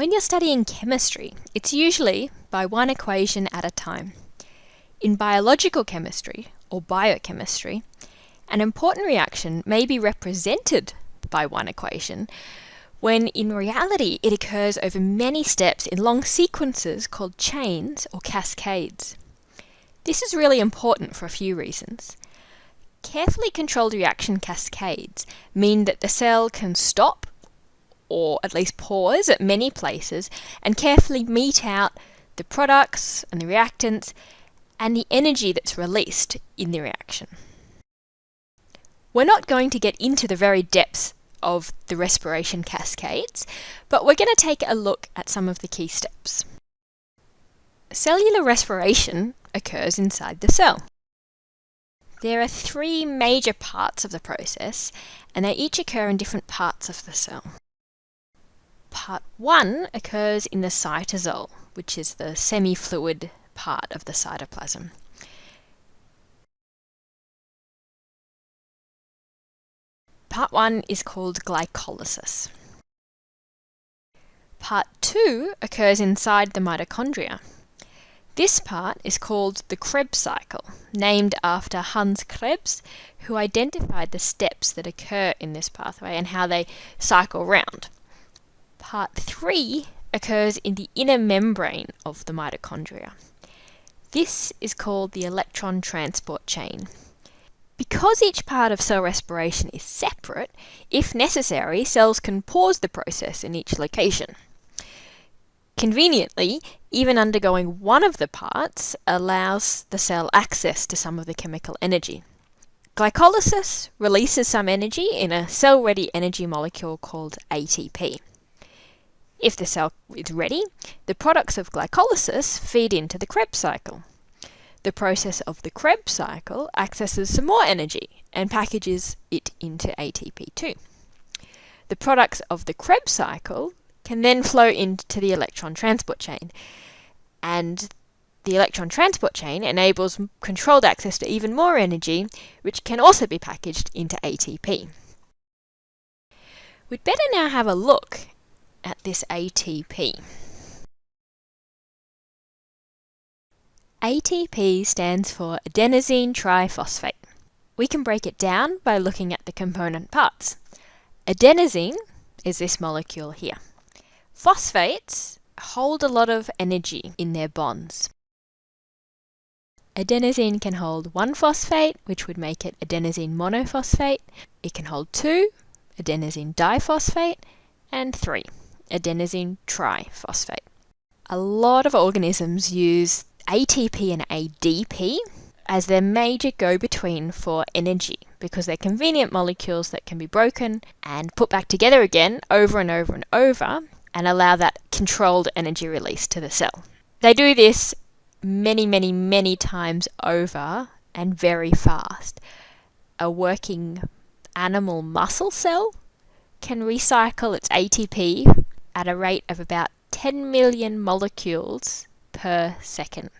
When you're studying chemistry, it's usually by one equation at a time. In biological chemistry, or biochemistry, an important reaction may be represented by one equation, when in reality it occurs over many steps in long sequences called chains or cascades. This is really important for a few reasons. Carefully controlled reaction cascades mean that the cell can stop or at least pause at many places and carefully mete out the products and the reactants and the energy that's released in the reaction. We're not going to get into the very depths of the respiration cascades, but we're going to take a look at some of the key steps. Cellular respiration occurs inside the cell. There are three major parts of the process, and they each occur in different parts of the cell. Part 1 occurs in the cytosol, which is the semi-fluid part of the cytoplasm. Part 1 is called glycolysis. Part 2 occurs inside the mitochondria. This part is called the Krebs cycle, named after Hans Krebs, who identified the steps that occur in this pathway and how they cycle round. Part 3 occurs in the inner membrane of the mitochondria. This is called the electron transport chain. Because each part of cell respiration is separate, if necessary, cells can pause the process in each location. Conveniently, even undergoing one of the parts allows the cell access to some of the chemical energy. Glycolysis releases some energy in a cell-ready energy molecule called ATP. If the cell is ready, the products of glycolysis feed into the Krebs cycle. The process of the Krebs cycle accesses some more energy and packages it into ATP2. The products of the Krebs cycle can then flow into the electron transport chain, and the electron transport chain enables controlled access to even more energy, which can also be packaged into ATP. We'd better now have a look at this ATP. ATP stands for adenosine triphosphate. We can break it down by looking at the component parts. Adenosine is this molecule here. Phosphates hold a lot of energy in their bonds. Adenosine can hold one phosphate, which would make it adenosine monophosphate. It can hold two, adenosine diphosphate, and three, adenosine triphosphate. A lot of organisms use ATP and ADP as their major go-between for energy because they're convenient molecules that can be broken and put back together again over and over and over and allow that controlled energy release to the cell. They do this many, many, many times over and very fast. A working animal muscle cell can recycle its ATP at a rate of about 10 million molecules per second.